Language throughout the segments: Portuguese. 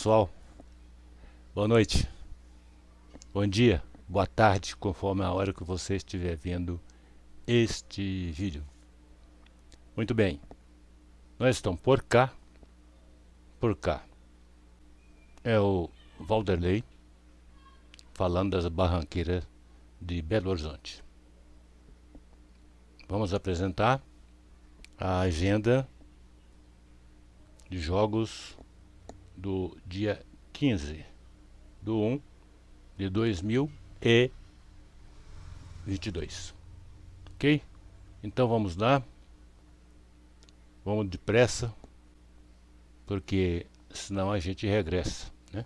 Pessoal, boa noite, bom dia, boa tarde, conforme a hora que você estiver vendo este vídeo. Muito bem, nós estamos por cá, por cá, é o Valderlei falando das barranqueiras de Belo Horizonte. Vamos apresentar a agenda de jogos do dia 15 do 1 de 2022. Ok? Então vamos lá. Vamos depressa, porque senão a gente regressa, né?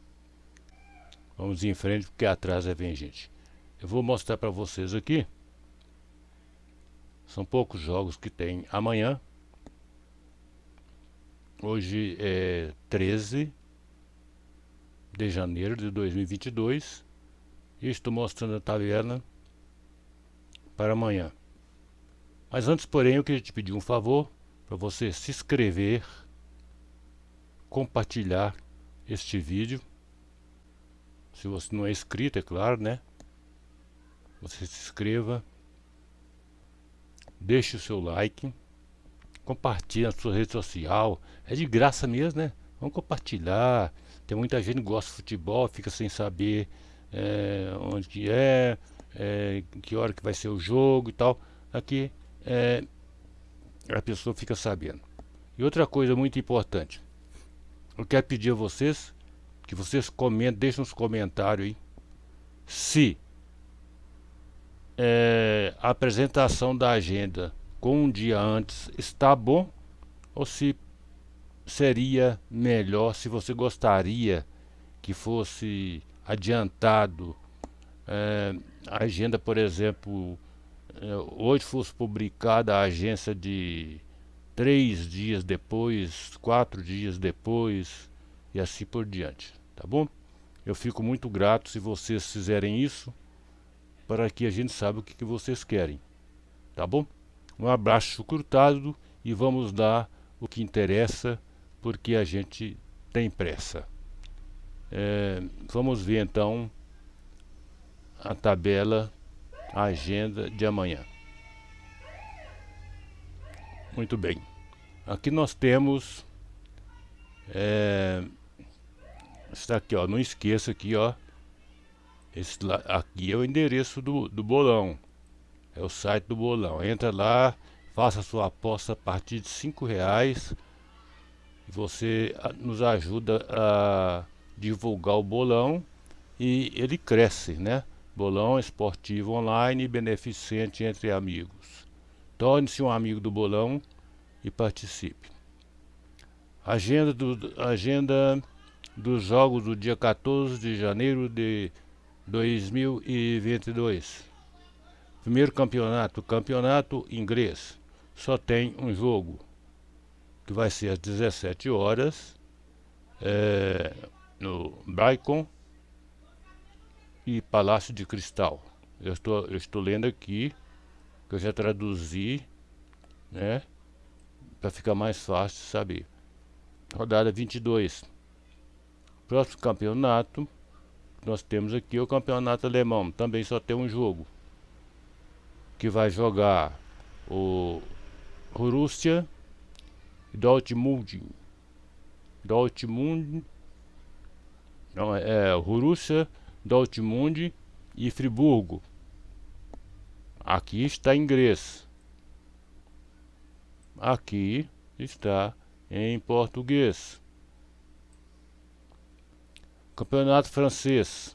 Vamos em frente, porque atrás é vem gente. Eu vou mostrar para vocês aqui. São poucos jogos que tem amanhã. Hoje é 13 de janeiro de 2022 e estou mostrando a tabela para amanhã. Mas antes, porém, eu queria te pedir um favor para você se inscrever, compartilhar este vídeo. Se você não é inscrito, é claro, né? Você se inscreva, deixe o seu like, compartilhe na sua rede social. É de graça mesmo, né? Vamos compartilhar, tem muita gente que gosta de futebol, fica sem saber é, onde que é, é, que hora que vai ser o jogo e tal. Aqui é, a pessoa fica sabendo. E outra coisa muito importante. Eu quero pedir a vocês que vocês comentem, deixem nos comentários aí se é, a apresentação da agenda com um dia antes está bom ou se seria melhor se você gostaria que fosse adiantado é, a agenda, por exemplo, é, hoje fosse publicada a agência de três dias depois, quatro dias depois e assim por diante, tá bom? Eu fico muito grato se vocês fizerem isso para que a gente saiba o que, que vocês querem, tá bom? Um abraço curtado e vamos dar o que interessa porque a gente tem pressa. É, vamos ver então a tabela, a agenda de amanhã. Muito bem. Aqui nós temos é, está aqui ó, não esqueça aqui ó, esse, aqui é o endereço do, do bolão, é o site do bolão. Entra lá, faça sua aposta a partir de cinco reais você ah, nos ajuda a divulgar o bolão e ele cresce, né? Bolão esportivo online beneficente entre amigos. Torne-se um amigo do bolão e participe. Agenda, do, agenda dos jogos do dia 14 de janeiro de 2022. Primeiro campeonato, campeonato inglês. Só tem um jogo que vai ser às 17 horas é, no Brighton e Palácio de Cristal. Eu estou, eu estou lendo aqui, que eu já traduzi, né? Para ficar mais fácil saber. Rodada 22. Próximo campeonato nós temos aqui o campeonato alemão. Também só tem um jogo. Que vai jogar o Rússia Dortmund, Dortmund, não, é, é Borussia, Dortmund e Friburgo. Aqui está em inglês. Aqui está em português. Campeonato francês.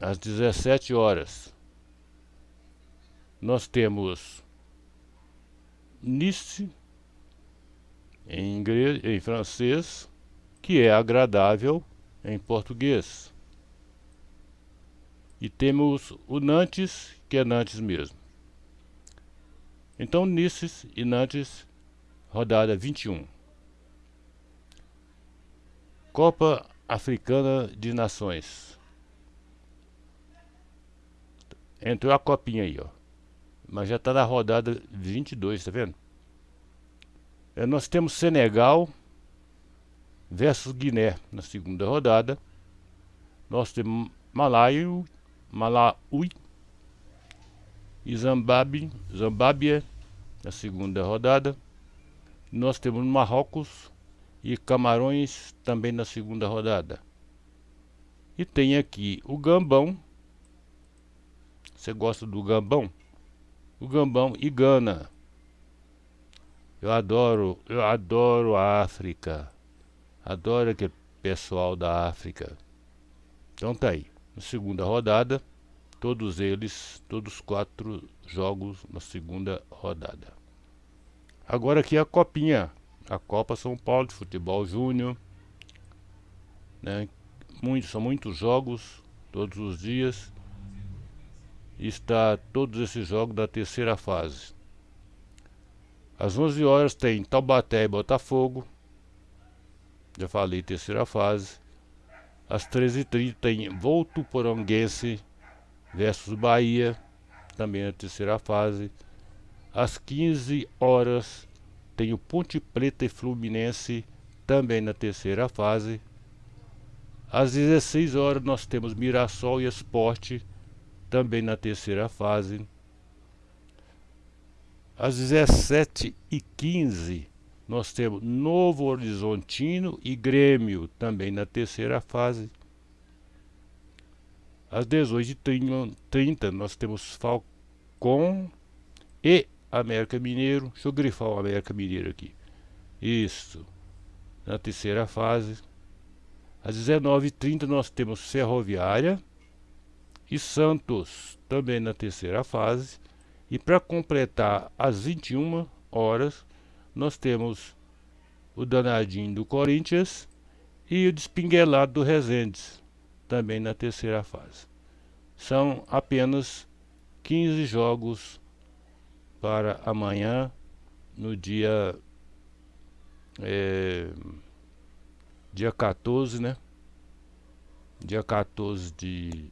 Às 17 horas. Nós temos Nice em, inglês, em francês, que é agradável em português. E temos o Nantes, que é Nantes mesmo. Então, Nice e Nantes, rodada 21. Copa Africana de Nações. Entrou a copinha aí, ó. Mas já está na rodada 22, tá vendo? É, nós temos Senegal versus Guiné na segunda rodada. Nós temos Malaio, Malaui e Zimbábue, na segunda rodada. Nós temos Marrocos e Camarões também na segunda rodada. E tem aqui o Gambão. Você gosta do Gambão? O Gambão e Gana. Eu adoro, eu adoro a África. Adoro aquele pessoal da África. Então tá aí. Na segunda rodada, todos eles, todos os quatro jogos na segunda rodada. Agora aqui a copinha, a Copa São Paulo de Futebol Júnior, né? Muito, são muitos jogos todos os dias. Está todos esses jogos da terceira fase. Às 11 horas tem Taubaté e Botafogo. Já falei terceira fase. Às 13h30 tem Volto Poronguense versus Bahia, também na terceira fase. Às 15 horas tem o Ponte Preta e Fluminense, também na terceira fase. Às 16 horas nós temos Mirassol e Esporte, também na terceira fase. Às 17h15 nós temos Novo Horizontino e Grêmio, também na terceira fase. Às 18h30 nós temos Falcon e América Mineiro. Deixa eu grifar o América Mineiro aqui. Isso. Na terceira fase. Às 19h30 nós temos Ferroviária e Santos, também na terceira fase. E para completar, às 21 horas, nós temos o danadinho do Corinthians e o despinguelado do Resendes, também na terceira fase. São apenas 15 jogos para amanhã, no dia, é, dia 14, né? Dia 14 de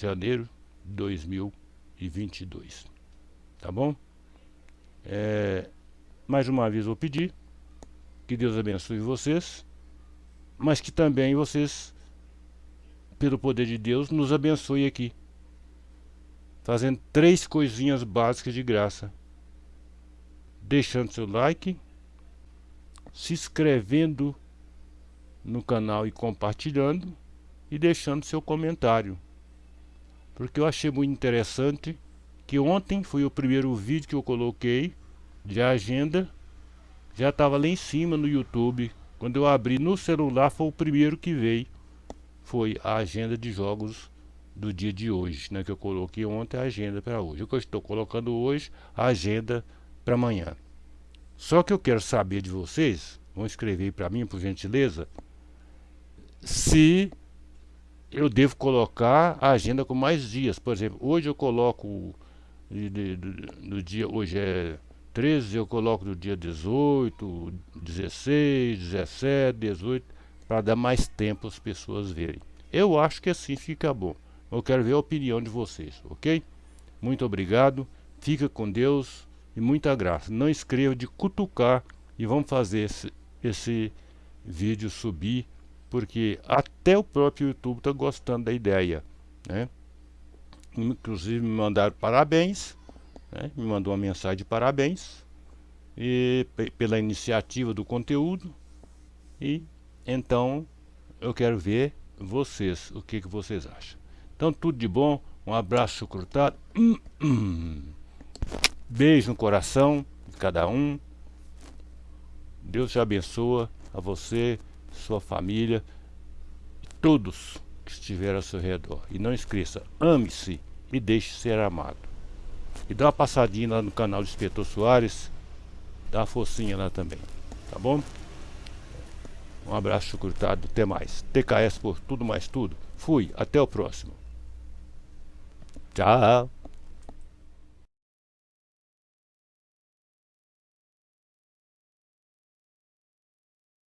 janeiro de 2022. Tá bom? É, mais uma vez vou pedir que Deus abençoe vocês, mas que também vocês, pelo poder de Deus, nos abençoe aqui. Fazendo três coisinhas básicas de graça. Deixando seu like, se inscrevendo no canal e compartilhando e deixando seu comentário. Porque eu achei muito interessante que ontem foi o primeiro vídeo que eu coloquei de agenda já estava lá em cima no YouTube. Quando eu abri no celular foi o primeiro que veio. Foi a agenda de jogos do dia de hoje, né? Que eu coloquei ontem a agenda para hoje. O que eu estou colocando hoje, a agenda para amanhã. Só que eu quero saber de vocês, vão escrever para mim, por gentileza, se eu devo colocar a agenda com mais dias. Por exemplo, hoje eu coloco no dia, hoje é 13 eu coloco no dia 18, 16, 17, 18, para dar mais tempo as pessoas verem. Eu acho que assim fica bom. Eu quero ver a opinião de vocês, ok? Muito obrigado, fica com Deus e muita graça. Não escreva de cutucar e vamos fazer esse, esse vídeo subir, porque até o próprio YouTube está gostando da ideia, né? Inclusive me mandaram parabéns né, me mandou uma mensagem de parabéns e, pela iniciativa do conteúdo e então eu quero ver vocês, o que, que vocês acham. Então tudo de bom, um abraço curtado, hum, hum. beijo no coração de cada um, Deus te abençoa a você, sua família, todos que estiverem ao seu redor. E não esqueça, ame-se e deixe ser amado. E dá uma passadinha lá no canal do Inspetor Soares. Dá uma focinha lá também. Tá bom? Um abraço curtado. Até mais. TKS por tudo mais tudo. Fui. Até o próximo. Tchau.